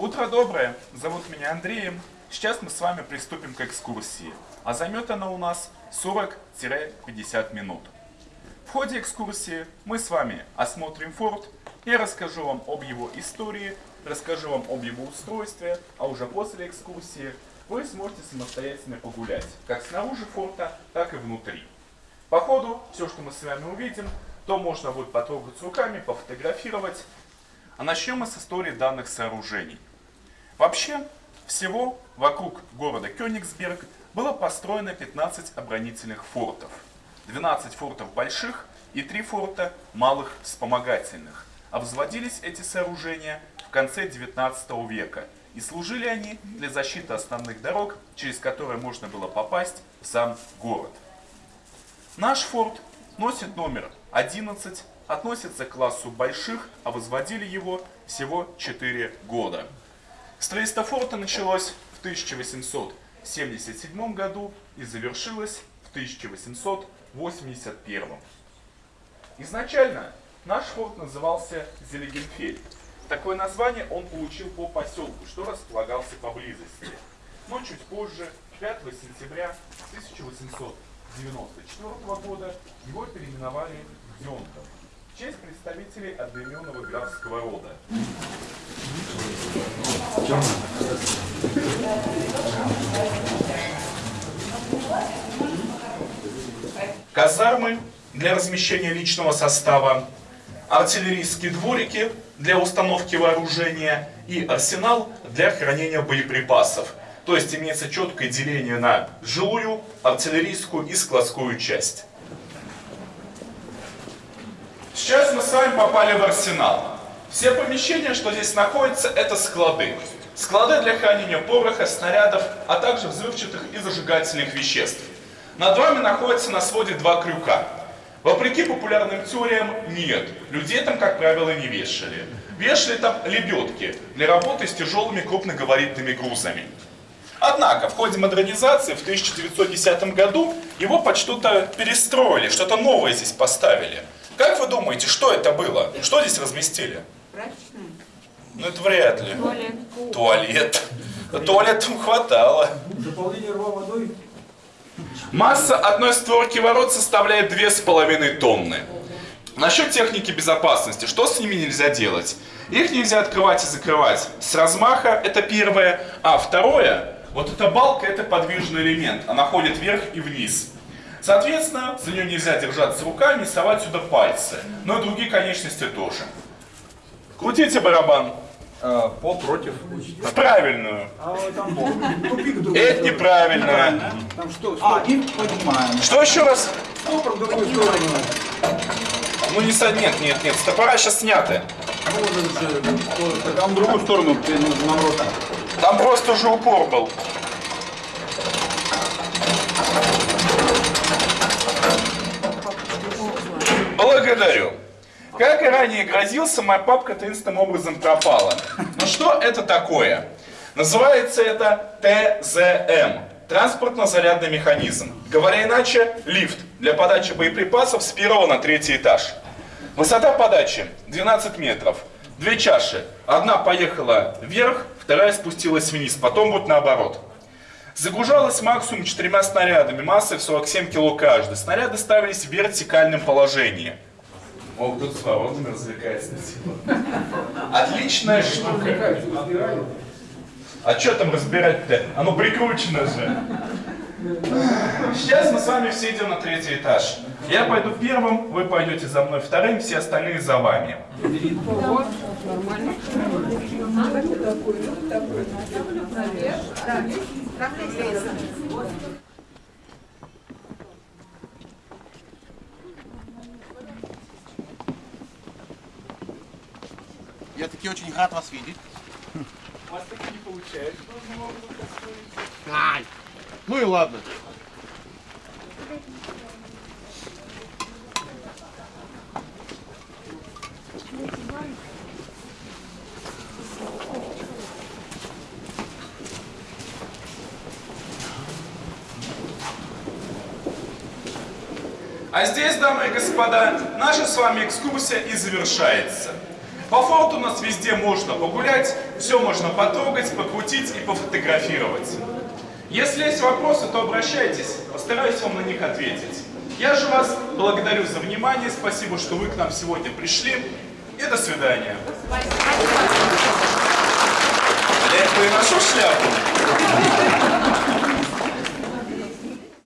Утро доброе, зовут меня Андреем. Сейчас мы с вами приступим к экскурсии, а займет она у нас 40-50 минут. В ходе экскурсии мы с вами осмотрим форт, я расскажу вам об его истории, расскажу вам об его устройстве, а уже после экскурсии вы сможете самостоятельно погулять, как снаружи форта, так и внутри. По ходу, все, что мы с вами увидим, то можно будет потрогать руками, пофотографировать. А начнем мы с истории данных сооружений. Вообще, всего вокруг города Кёнигсберг было построено 15 оборонительных фортов. 12 фортов больших и 3 форта малых вспомогательных. А взводились эти сооружения в конце 19 века. И служили они для защиты основных дорог, через которые можно было попасть в сам город. Наш форт носит номер 11, относится к классу больших, а возводили его всего 4 года. Строительство форта началось в 1877 году и завершилось в 1881. Изначально наш форт назывался Зелегенфель. Такое название он получил по поселку, что располагался поблизости. Но чуть позже, 5 сентября 1894 года, его переименовали в Зенков честь представителей одноименного графского рода. Казармы для размещения личного состава, артиллерийские дворики для установки вооружения и арсенал для хранения боеприпасов. То есть имеется четкое деление на жилую, артиллерийскую и складскую часть. Сейчас мы с вами попали в арсенал. Все помещения, что здесь находятся, это склады. Склады для хранения пороха, снарядов, а также взрывчатых и зажигательных веществ. Над вами находится на своде два крюка. Вопреки популярным теориям, нет. Людей там, как правило, не вешали. Вешали там лебедки для работы с тяжелыми крупногабаритными грузами. Однако, в ходе модернизации в 1910 году его под что-то перестроили, что-то новое здесь поставили. Как вы думаете, что это было? Что здесь разместили? Прачечная. Ну это вряд ли. Туалет. Туалет. Туалет там хватало. Заполнение рва водой. Масса одной створки ворот составляет 2,5 тонны. Насчет техники безопасности, что с ними нельзя делать? Их нельзя открывать и закрывать с размаха, это первое. А второе, вот эта балка, это подвижный элемент, она ходит вверх и вниз. Соответственно, за нее нельзя держаться руками, совать сюда пальцы. Но и другие конечности тоже. Крутите барабан. А, пол против. В правильную. А вот там пол. Тупик другой. Это неправильно. Там что? А, и поднимаем. Что еще раз? Стопор в другую сторону. Ну не со... Нет, нет, нет, стопора сейчас сняты. Ну, Там в другую сторону наоборот. Там просто уже упор был. Благодарю. Как и ранее грозился, моя папка таинственным образом пропала. Но что это такое? Называется это ТЗМ. Транспортно-зарядный механизм. Говоря иначе, лифт для подачи боеприпасов с первого на третий этаж. Высота подачи 12 метров. Две чаши. Одна поехала вверх, вторая спустилась вниз. Потом будет наоборот. Загружалась максимум четырьмя снарядами массой в 47 кило каждый. Снаряды ставились в вертикальном положении. О, тут с воротами развлекается. Отличная штука. А что там разбирать-то? Оно прикручено же. Сейчас мы с вами все идем на третий этаж. Я пойду первым, вы пойдете за мной вторым, все остальные за вами. Я таки очень рад вас видеть. У вас так не получается. Ай! Ну и ладно. А здесь, дамы и господа, наша с вами экскурсия и завершается. По факту у нас везде можно погулять, все можно потрогать, покрутить и пофотографировать. Если есть вопросы, то обращайтесь, постараюсь вам на них ответить. Я же вас благодарю за внимание, спасибо, что вы к нам сегодня пришли, и до свидания. Я приношу шляпу.